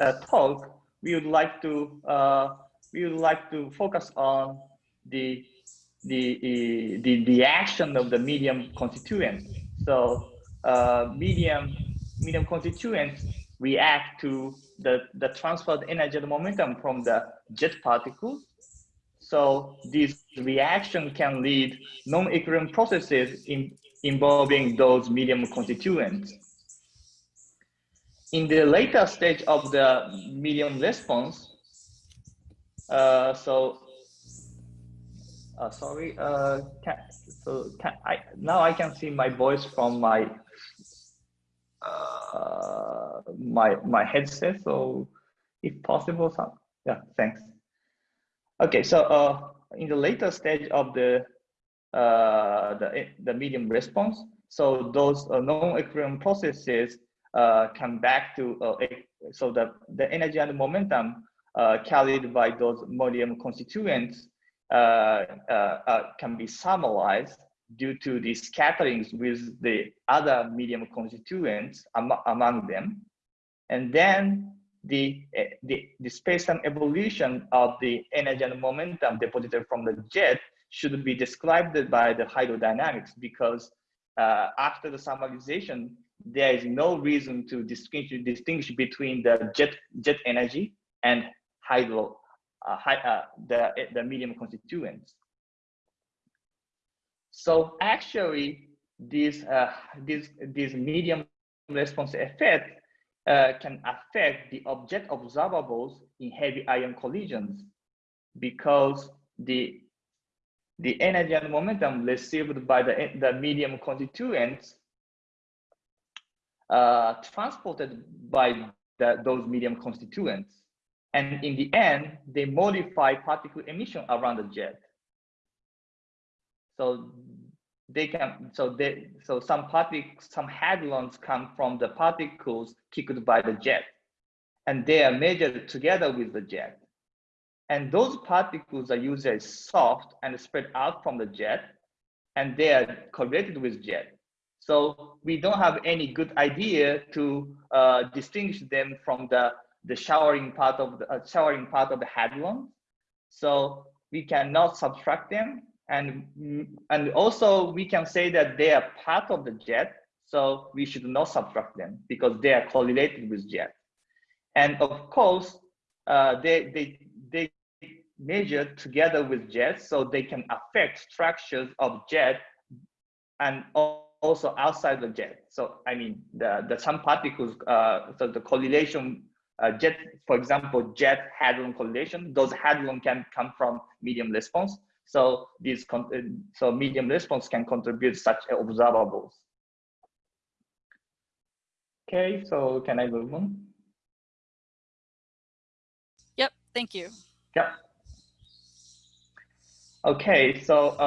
uh, talk, we would like to uh, we would like to focus on the the the, the action of the medium constituents. So uh, medium medium constituents react to the the transferred energy and momentum from the jet particle. So this reaction can lead non-equilibrium processes in, involving those medium constituents. In the later stage of the medium response, uh, so uh, sorry, uh, can, so can I now I can see my voice from my uh, my my headset. So if possible, some yeah, thanks. Okay, so uh, in the later stage of the uh, the the medium response, so those uh, non-equilibrium processes come back to uh, so the the energy and the momentum uh, carried by those medium constituents uh, uh, uh, can be thermalized due to the scatterings with the other medium constituents am among them. And then the, the, the space-time evolution of the energy and momentum deposited from the jet should be described by the hydrodynamics because uh, after the thermalization, there is no reason to distinguish, distinguish between the jet, jet energy and hydro, uh, high, uh, the, the medium constituents. So actually, this, uh, this, this medium response effect uh, can affect the object observables in heavy ion collisions because the, the energy and momentum received by the, the medium constituents uh, transported by the, those medium constituents. And in the end, they modify particle emission around the jet. So they can, so they, so some particles, some hadrons come from the particles kicked by the jet, and they are measured together with the jet. And those particles are usually soft and spread out from the jet, and they are correlated with jet. So we don't have any good idea to uh, distinguish them from the the showering part of the uh, showering part of the hadron. So we cannot subtract them. And, and also we can say that they are part of the jet. So we should not subtract them because they are correlated with jet. And of course, uh, they, they, they measure together with jet so they can affect structures of jet and also outside the jet. So I mean, the, the some particles, uh, so the correlation uh, jet, for example, jet hadron correlation, those hadron can come from medium response. So these, uh, so medium response can contribute such observables. Okay, so can I move on? Yep, thank you. Yep. Okay, so. Uh,